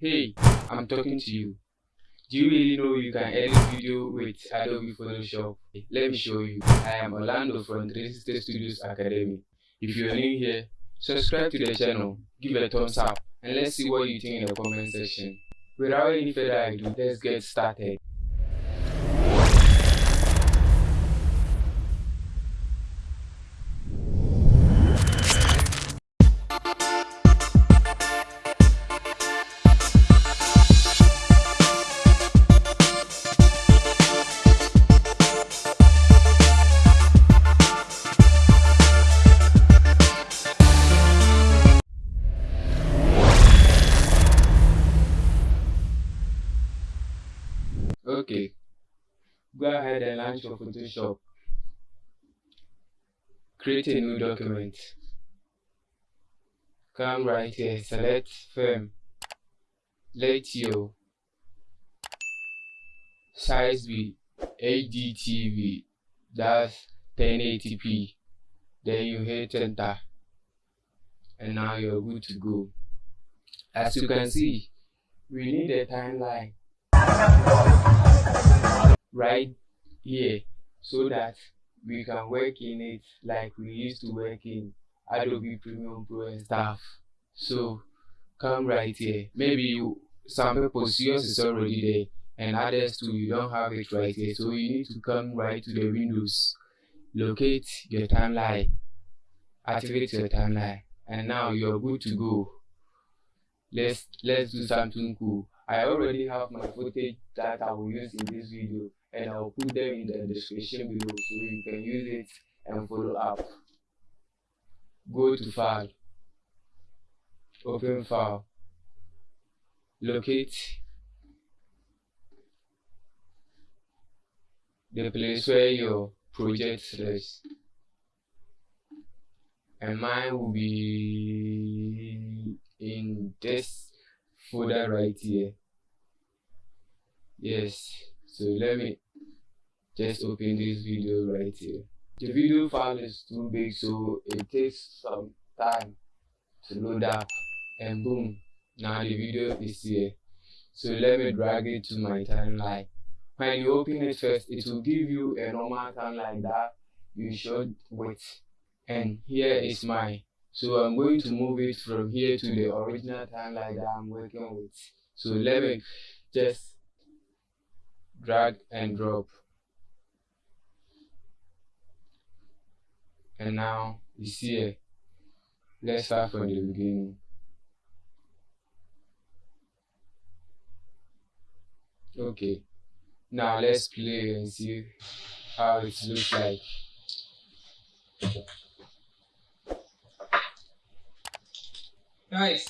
Hey, I'm talking to you. Do you really know you can edit video with Adobe Photoshop? Let me show you. I am Orlando from 360 Studios Academy. If you're new here, subscribe to the channel, give a thumbs up, and let's see what you think in the comment section. Without any further ado, let's get started. Launch your Photoshop. Create a new document. Come right here, select film. Let your size be HDTV, that's 1080p. Then you hit enter. And now you're good to go. As you can see, we need a timeline right here so that we can work in it like we used to work in Adobe Premiere Pro and stuff. So come right here. Maybe you some people yours is already there and others too you don't have it right here. So you need to come right to the windows, locate your timeline, activate your timeline, and now you're good to go. Let's let's do something cool. I already have my footage that I will use in this video and I'll put them in the description below so you can use it and follow up. Go to file, open file, locate the place where your project is. And mine will be in this folder right here. Yes. So let me just open this video right here. The video file is too big so it takes some time to load up. And boom now the video is here. So let me drag it to my timeline. When you open it first it will give you a normal timeline that you should with and here is my so I'm going to move it from here to the original timeline that I'm working with. So let me just drag and drop. And now you see it. Let's start from the beginning. Okay. Now let's play and see how it looks like. Guys,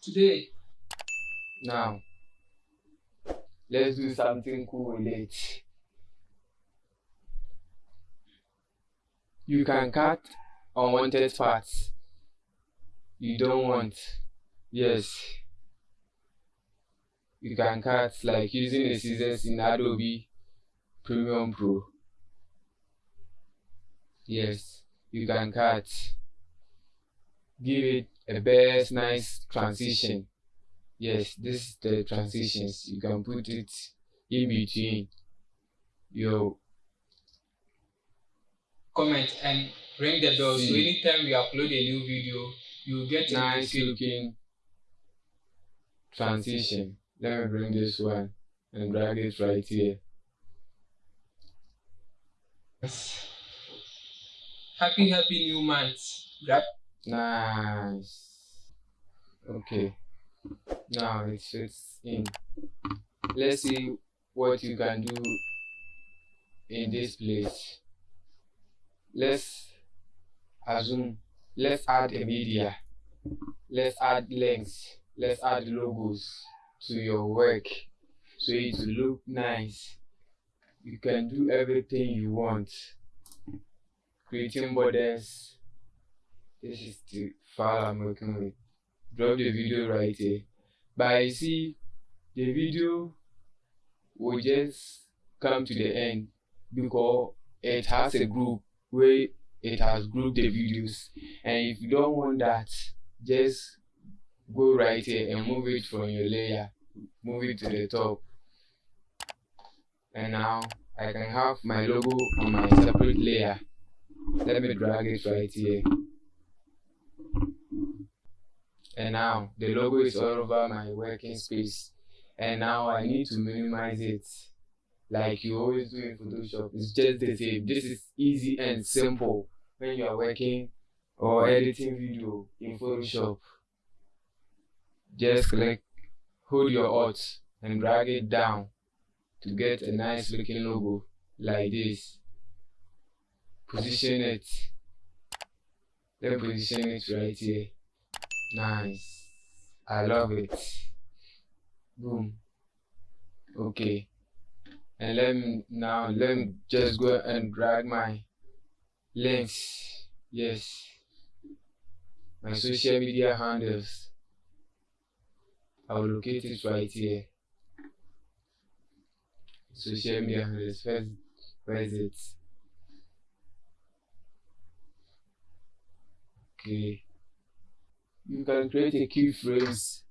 today. Now, let's do something cool with it. You can cut unwanted parts you don't want. Yes. You can cut like using the scissors in Adobe Premiere Pro. Yes, you can cut. Give it a best nice transition. Yes this is the transitions. You can put it in between your comment and ring the bell. So anytime we upload a new video you get a nice looking transition. Let me bring this one and drag it right here. Happy happy new month Nice. Okay. Now it fits in. Let's see what you can do in this place. Let's assume, let's add a media. Let's add links. Let's add logos to your work so it will look nice. You can do everything you want. Creating borders, this is the file I'm working with. Drop the video right here. But you see, the video will just come to the end because it has a group where it has grouped the videos. And if you don't want that, just go right here and move it from your layer move it to the top and now I can have my logo on my separate layer let me drag it right here and now the logo is all over my working space. And now I need to minimize it. Like you always do in Photoshop it's just the same. This is easy and simple. When you are working or editing video in Photoshop just click hold your alt and drag it down to get a nice looking logo like this. Position it. Then position it right here nice. I love it. Boom. Okay. And let me now let me just go and drag my links. Yes. My social media handles. I'll locate it right here. Social media handles. First where is it? Okay you can create a keyframes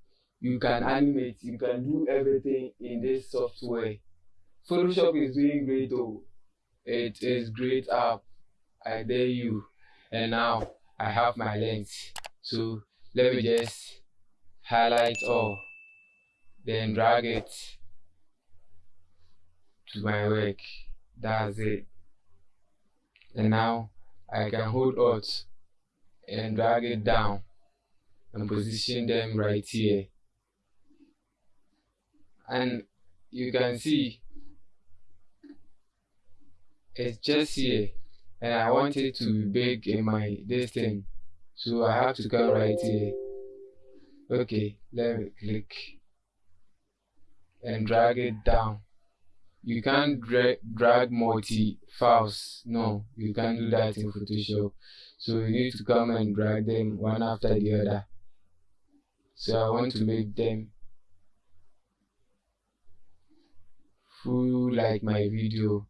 you can animate. You can do everything in this software. Photoshop is doing great though. It is great app. I dare you. And now i have my lens so let me just highlight all then drag it to my work. That's it. And now I can hold alt and drag it down and position them right here. and you can see it's just here. And I want it to be big in my this thing so I have to come right here. Okay let me click and drag it down. You can't dra drag multi files no you can't do that in photoshop. So you need to come and drag them one after the other so i want to make them full like my video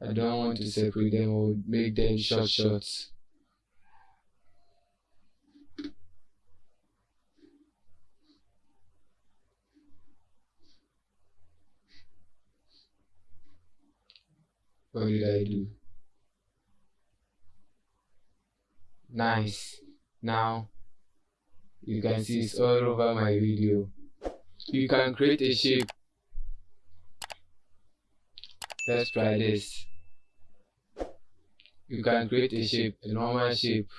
i don't want to separate them or make them short shots What did I do? Nice. Now, you can see it's all over my video. You can create a shape. Let's try this. You can create a shape, a normal shape.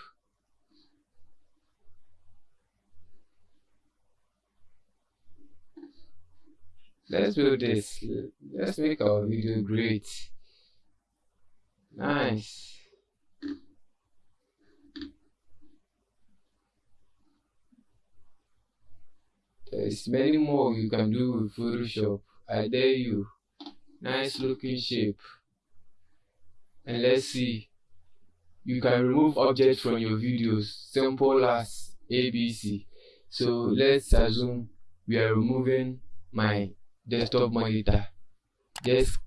Let's build this. Let's make our video great. Nice. There's many more you can do with Photoshop. I dare you. Nice looking shape. And let's see. You can remove objects from your videos. Simple as ABC. So let's assume we are removing my desktop monitor. Just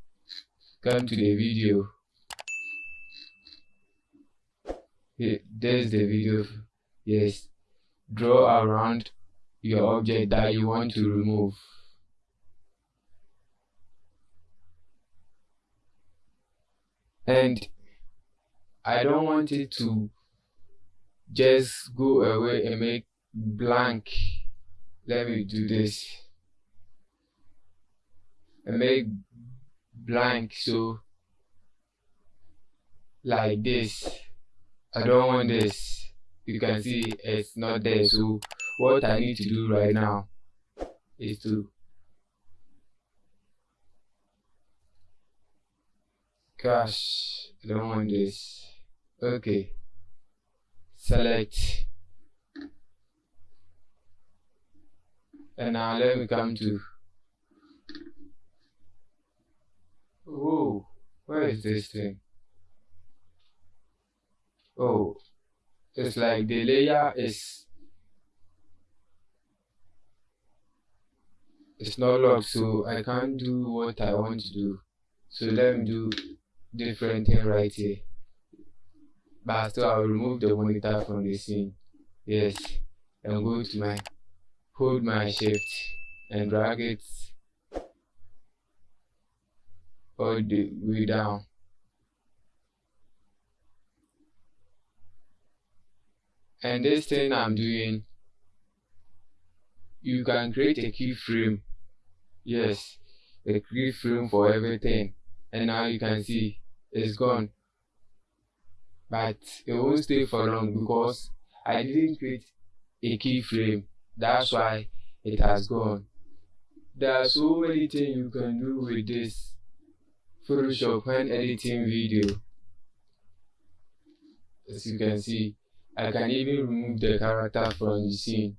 come to the video there's the video yes draw around your object that you want to remove and I don't want it to just go away and make blank let me do this and make blank so like this I don't want this. You can see it's not there. So what I need to do right now is to gosh, I don't want this. Okay. Select. And now let me come to Oh, where is this thing? oh it's like the layer is it's not locked so I can't do what I want to do. So let me do different thing right here. But still I'll remove the monitor from the scene. Yes and go to my hold my shift and drag it all the way down. And this thing I'm doing you can create a keyframe yes a keyframe for everything. And now you can see it's gone. But it won't stay for long because I didn't create a keyframe that's why it has gone. There are so many things you can do with this Photoshop when editing video. As you can see I can even remove the character from the scene.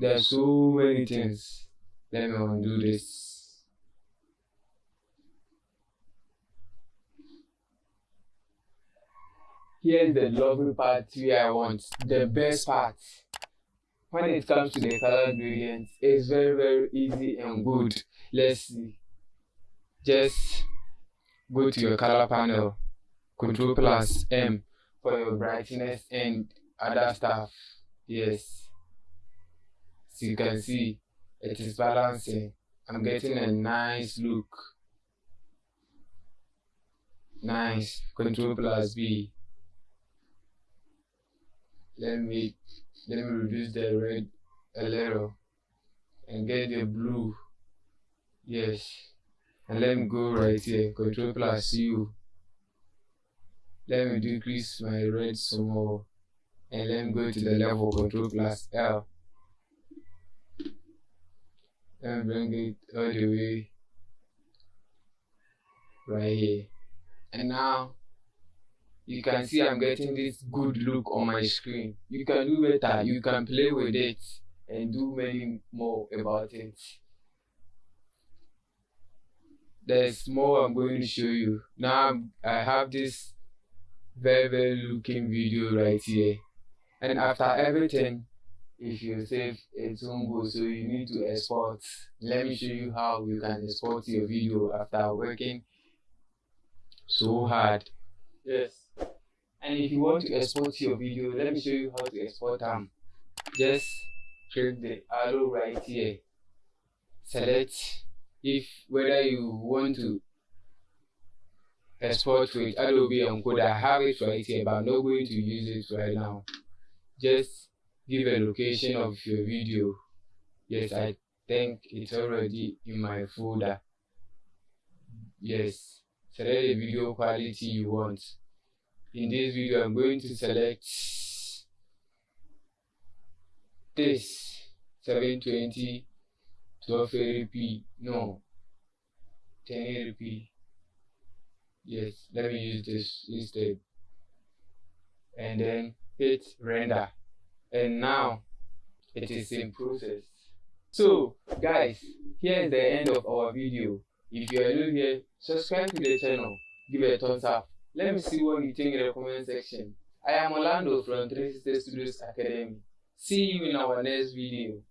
There are so many things. Let me undo this. Here's the lovely part where I want, the best part. When it comes to the color gradients, it's very very easy and good. Let's see. Just go to your color panel, Control plus M for your brightness and other stuff. Yes. As you can see, it is balancing. I'm getting a nice look. Nice. Control plus B. Let me let me reduce the red a little and get the blue. Yes. And let me go right here. Control plus U oh. let me decrease my red some more and let me go to the level control plus L me bring it all the way right here. And now you can see I'm getting this good look on my screen. You can do better. You can play with it and do many more about it. There's more I'm going to show you. Now I have this very very looking video right here. And after everything if you save a won't so you need to export let me show you how you can export your video after working so hard yes and if you want to export your video let me show you how to export them just click the arrow right here select if whether you want to export with Adobe Encoder. I have it right here, but I'm not going to use it right now. Just give a location of your video. Yes, I think it's already in my folder. Yes, select the video quality you want. In this video, I'm going to select this 720 1280p, no, 1080p yes let me use this instead and then hit render and now it is in process. So guys here is the end of our video. If you are new here subscribe to the channel. Give it a thumbs up. Let me see what you think in the comment section. I am orlando from 360 studios academy. See you in our next video